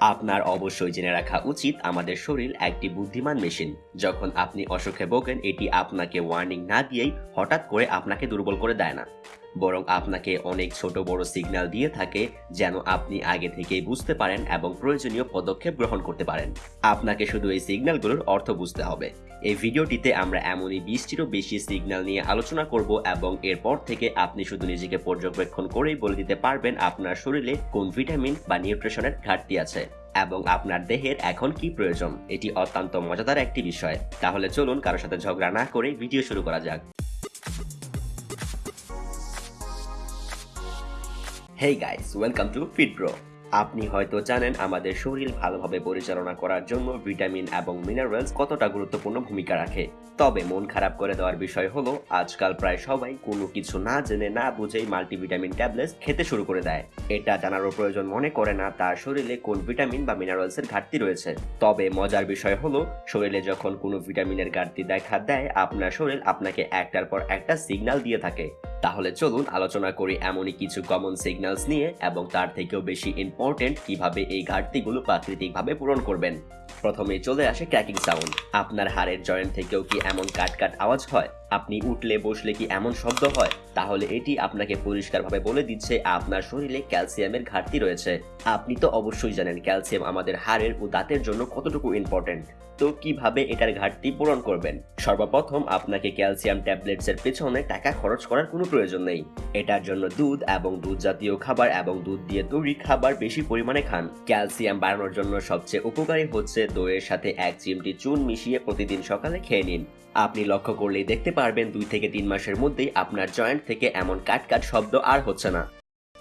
আপনার অবশ্যই জেনে রাখা উচিত আমাদের শরীর একটি বুদ্ধিমান মেশিন। যখন আপনি অসুখে ভোগেন, এটি আপনাকে ওয়ার্নিং না দিয়েই হঠাৎ করে আপনাকে দুর্বল করে দেয় না। বরং আপনাকে অনেক ছোট বড় সিগন্যাল দিয়ে থাকে যেন আপনি আগে থেকেই বুঝতে পারেন এবং প্রয়োজনীয় পদক্ষেপ গ্রহণ করতে পারেন। আপনাকে শুধু এই সিগন্যালগুলোর অর্থ বুঝতে হবে। এই ভিডিওটিতে আমরা এমনই বিশটিরও বেশি সিগন্যাল নিয়ে আলোচনা করব এবং এরপর থেকে আপনি শুধু নিজেকে পর্যবেক্ষণ করেই বলে দিতে পারবেন আপনার শরীরে কোন ভিটামিন বা নিউট্রিশনের ঘাটতি আছে এবং আপনার দেহের এখন কি প্রয়োজন। এটি অত্যন্ত মজাদার একটি বিষয়। তাহলে চলুন কারোর সাথে ঝগড়া না করে ভিডিও শুরু করা যাক। Hey guys welcome to Fit Bro আপনি হয়তো জানেন আমাদের শরীর ভালোভাবে পরিচালনা করার জন্য ভিটামিন এবং মিনারেলস কতটা গুরুত্বপূর্ণ ভূমিকা রাখে। তবে মন খারাপ করে দেওয়ার বিষয় হলো, আজকাল প্রায় সবাই কোনো কিছু না জেনে না বুঝেই মাল্টিভিটামিন ট্যাবলেটস খেতে শুরু করে দেয়। এটা জানারও প্রয়োজন মনে করে না তার শরীরে কোন ভিটামিন বা মিনারেলসের ঘাটতি রয়েছে। তবে মজার বিষয় হলো, শরীরে যখন কোনো ভিটামিনের ঘাটতি দেখা দেয়, আপনার শরীর আপনাকে একটার পর একটা সিগন্যাল দিয়ে থাকে। তাহলে চলুন আলোচনা করি এমনই কিছু কমন সিগন্যালস নিয়ে এবং তার থেকেও বেশি ইম্পর্টেন্ট কীভাবে এই ঘাটতিগুলো প্রাকৃতিকভাবে পূরণ করবেন। প্রথমে চলে আসে ক্র্যাকিং সাউন্ড আপনার হাড়ের জয়েন্ট থেকেও কি এমন কাট কাট আওয়াজ হয়? আপনি উঠলে, বসলে কি এমন শব্দ হয়? তাহলে এটি আপনাকে পরিষ্কারভাবে বলে দিচ্ছে, আপনার শরীরে ক্যালসিয়ামের ঘাটতি রয়েছে। আপনি তো অবশ্যই জানেন, ক্যালসিয়াম আমাদের হাড়ের ও দাঁতের জন্য কতটুকু ইম্পর্টেন্ট তো কীভাবে এটার ঘাটতি পূরণ করবেন? সর্বপ্রথম আপনাকে ক্যালসিয়াম ট্যাবলেটস এর পেছনে টাকা খরচ করার কোনো প্রয়োজন নেই। এটার জন্য দুধ এবং দুধ জাতীয় খাবার এবং দুধ দিয়ে তৈরি খাবার বেশি পরিমাণে খান। ক্যালসিয়াম বাড়ানোর জন্য সবচেয়ে উপকারী হচ্ছে দইয়ের সাথে এক চিমটি চুন মিশিয়ে প্রতিদিন সকালে খেয়ে নিন। আপনি লক্ষ্য করলেই দেখতে পারবেন দুই থেকে তিন মাসের মধ্যেই আপনার জয়েন্ট থেকে এমন কাট কাট শব্দ আর হচ্ছে না।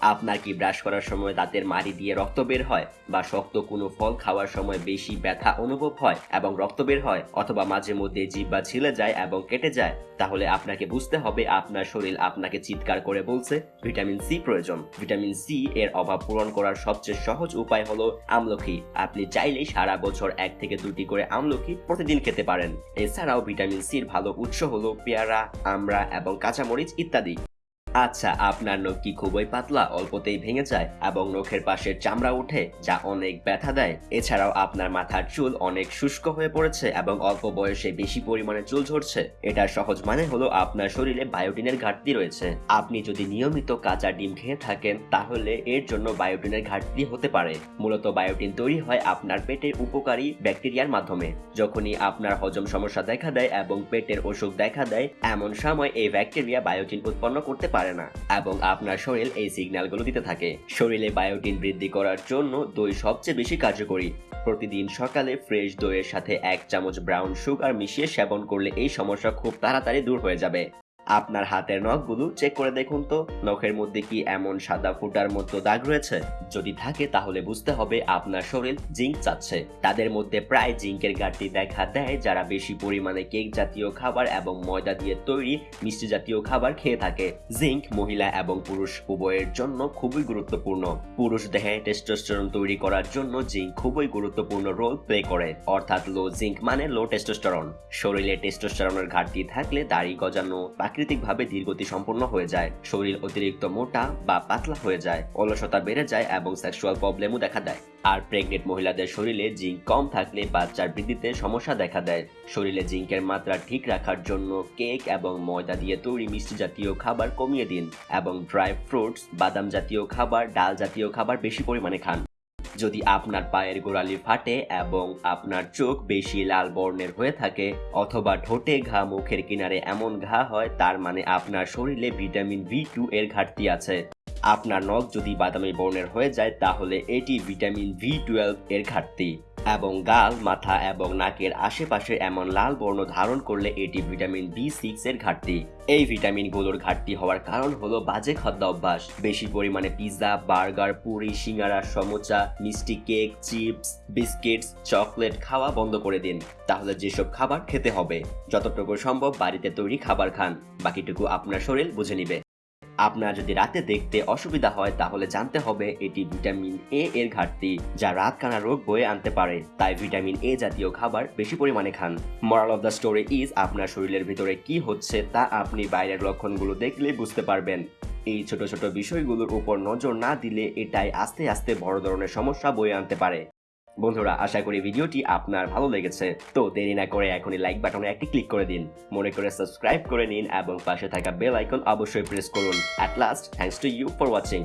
আপনার কি ব্রাশ করার সময় দাঁতের মাড়ি দিয়ে রক্ত বের হয় বা শক্ত কোনো ফল খাওয়ার সময় বেশি ব্যথা অনুভব হয় এবং রক্ত বের হয় অথবা মাঝে মধ্যে জিব্বা ছিলে যায় এবং কেটে যায়? তাহলে আপনাকে বুঝতে হবে আপনার শরীর আপনাকে চিৎকার করে বলছে, ভিটামিন সি প্রয়োজন। ভিটামিন সি এর অভাব পূরণ করার সবচেয়ে সহজ উপায় হলো আমলকি আপনি চাইলেই সারা বছর এক থেকে দুটি করে আমলকি প্রতিদিন খেতে পারেন। এছাড়াও ভিটামিন সির ভালো উৎস হলো পেয়ারা, আমড়া এবং কাঁচামরিচ ইত্যাদি। আচ্ছা আপনার নখ কি খুবই পাতলা, অল্পতেই ভেঙে যায় এবং নখের পাশের চামড়া উঠে যা অনেক ব্যথা দেয়। এছাড়াও আপনার মাথার চুল অনেক শুষ্ক হয়ে পড়েছে এবং অল্প বয়সে বেশি পরিমাণে চুল ঝরছে। এটার সহজ মানে হলো আপনার শরীরে বায়োটিনের ঘাটতি রয়েছে। আপনি যদি নিয়মিত কাঁচা ডিম খেয়ে থাকেন, তাহলে এর জন্য বায়োটিনের ঘাটতি হতে পারে। মূলত বায়োটিন তৈরি হয় আপনার পেটের উপকারী ব্যাকটেরিয়ার মাধ্যমে। যখনই আপনার হজম সমস্যা দেখা দেয় এবং পেটের অসুখ দেখা দেয়, এমন সময় এই ব্যাকটেরিয়া বায়োটিন উৎপন্ন করতে পারে। পারে না এবং আপনার শরীর এই সিগন্যালগুলো দিতে থাকে। শরীরে বায়োটিন বৃদ্ধি করার জন্য দই সবচেয়ে বেশি কার্যকরী। প্রতিদিন সকালে ফ্রেশ দইয়ের সাথে এক চামচ ব্রাউন সুগার মিশিয়ে সেবন করলে এই সমস্যা খুব তাড়াতাড়ি দূর হয়ে যাবে। আপনার হাতের নখগুলো চেক করে দেখুন তো। নখের মধ্যে কি এমন সাদা ফুটার মতো দাগ রয়েছে? যদি থাকে তাহলে বুঝতে হবে আপনার শরীর জিঙ্ক চাচ্ছে। তাদের মধ্যে প্রায় জিঙ্কের ঘাটতি দেখা দেয় যারা বেশি পরিমাণে কেক জাতীয় খাবার এবং ময়দা দিয়ে তৈরি মিষ্টি জাতীয় খাবার খেয়ে থাকে। জিঙ্ক মহিলা এবং পুরুষ উভয়ের জন্য খুবই গুরুত্বপূর্ণ। পুরুষ দেহে টেস্টোস্টেরন তৈরি করার জন্য জিঙ্ক খুবই গুরুত্বপূর্ণ রোল প্লে করে। অর্থাৎ লো জিঙ্ক মানে লো টেস্টোস্টেরন শরীরে টেস্টোস্টেরনের ঘাটতি থাকলে দাড়ি গজানো প্রাকৃতিকভাবে ধীরগতি সম্পন্ন হয়ে যায়। শরীর অতিরিক্ত মোটা বা পাতলা হয়ে যায়, অলসতা বেড়ে যায় এবং সেক্সুয়াল প্রবলেমও দেখা দেয়। আর প্রেগনেন্ট মহিলাদের শরীরে জিঙ্ক কম থাকলে বাচ্চার বৃদ্ধিতে সমস্যা দেখা দেয়। শরীরে জিঙ্কের মাত্রা ঠিক রাখার জন্য কেক এবং ময়দা দিয়ে তৈরি মিষ্টি জাতীয় খাবার কমিয়ে দিন এবং ড্রাই ফ্রুটস বাদাম জাতীয় খাবার, ডাল জাতীয় খাবার বেশি পরিমাণে খান। যদি আপনার পায়ের গোড়ালি ফাটে এবং আপনার চোখ বেশি লাল বর্ণের হয়ে থাকে অথবা ঠোঁটে ঘা মুখের কিনারে এমন ঘা হয়, তার মানে আপনার শরীরে ভিটামিন বি টু এর ঘাটতি আছে। আপনার নখ যদি বাদামি বর্ণের হয়ে যায়, তাহলে এটি ভিটামিন বি টুয়েলভ এর ঘাটতি। এবং গাল, মাথা এবং নাকের আশেপাশে এমন লাল বর্ণ ধারণ করলে এটি ভিটামিন বি সিক্স এর ঘাটতি। এই ভিটামিনগুলোর ঘাটতি হওয়ার কারণ হলো বাজে খাদ্য অভ্যাস। বেশি পরিমাণে পিৎজা, বার্গার, পুরি, সিঙ্গারা, সমোচা, মিষ্টি কেক, চিপস, বিস্কিটস, চকলেট খাওয়া বন্ধ করে দিন। তাহলে যেসব খাবার খেতে হবে, যতটুকু সম্ভব বাড়িতে তৈরি খাবার খান। বাকিটুকু আপনার শরীর বুঝে নিবে। আপনার যদি রাতে দেখতে অসুবিধা হয়, তাহলে জানতে হবে এটি ভিটামিন এ এর ঘাটতি, যা রাত কানা রোগ বয়ে আনতে পারে। তাই ভিটামিন এ জাতীয় খাবার বেশি পরিমাণে খান। Moral of the story is আপনার শরীরের ভিতরে কি হচ্ছে, তা আপনি বাইরের লক্ষণগুলো দেখলে বুঝতে পারবেন। এই ছোট ছোট বিষয়গুলোর উপর নজর না দিলে এটাই আস্তে আস্তে বড় ধরনের সমস্যা বয়ে আনতে পারে। বন্ধুরা, আশা করি ভিডিওটি আপনার ভালো লেগেছে। তো দেরি না করে এখনই লাইক বাটনে একটি ক্লিক করে দিন। মনে করে সাবস্ক্রাইব করে নিন এবং পাশে থাকা বেল আইকন অবশ্যই প্রেস করুন। At last thanks to you for watching